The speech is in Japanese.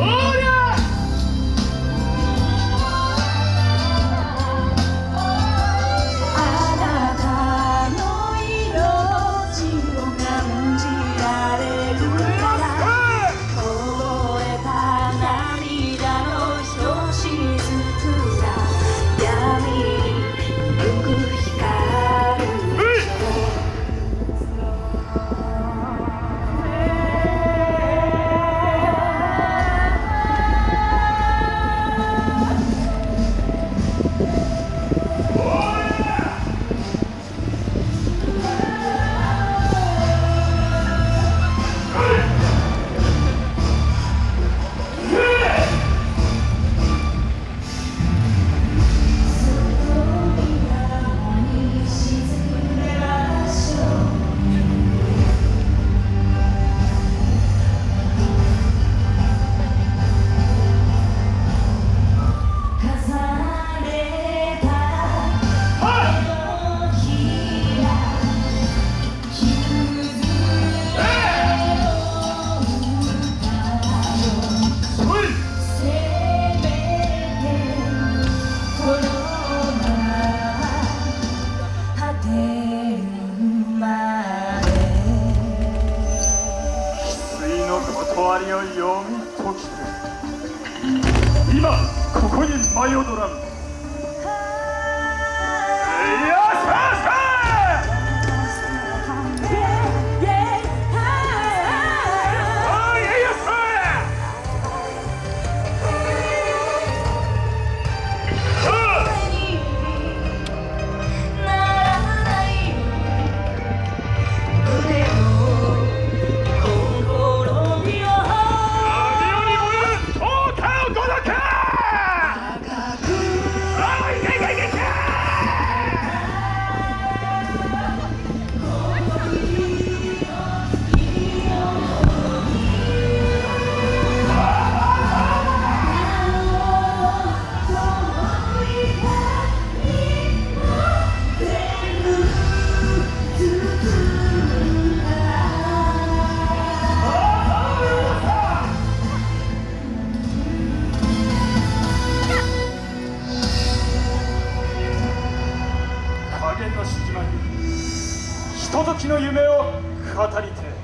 Oh! わりを読み解き今ここに舞い踊らんととの夢を語りて